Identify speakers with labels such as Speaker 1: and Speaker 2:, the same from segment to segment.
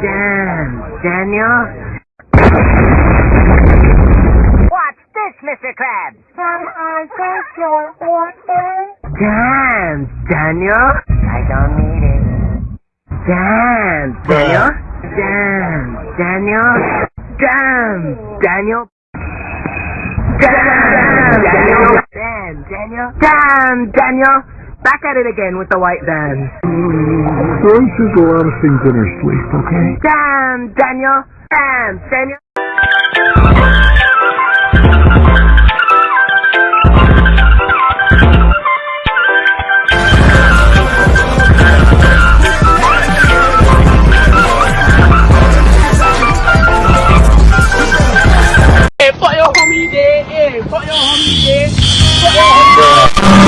Speaker 1: Damn, Daniel.
Speaker 2: What's this, Mr. Krabs?
Speaker 3: Can I get your order?
Speaker 1: Damn, Daniel.
Speaker 2: I don't need it.
Speaker 1: Damn, Daniel. Damn, Daniel. Damn, Daniel. Damn, Daniel. Damn, Daniel. Damn, Daniel. Damn, Daniel. Back at it again with the white band.
Speaker 4: Rose says a lot of things in her sleep, okay?
Speaker 1: Dance, Daniel. Dance, Daniel.
Speaker 5: I want Szechuan sauce. Where's my Szechuan sauce? I'm Kendall Rick. What below the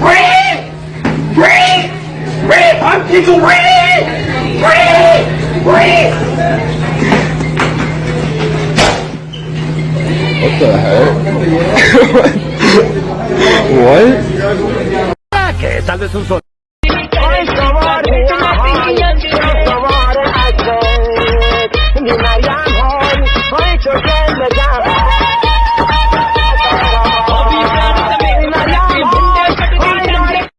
Speaker 5: Rick. Rick. Rick. I'm Kendall Rick. Rick. Rick.
Speaker 4: What the hell? what?
Speaker 5: Tal vez un sol.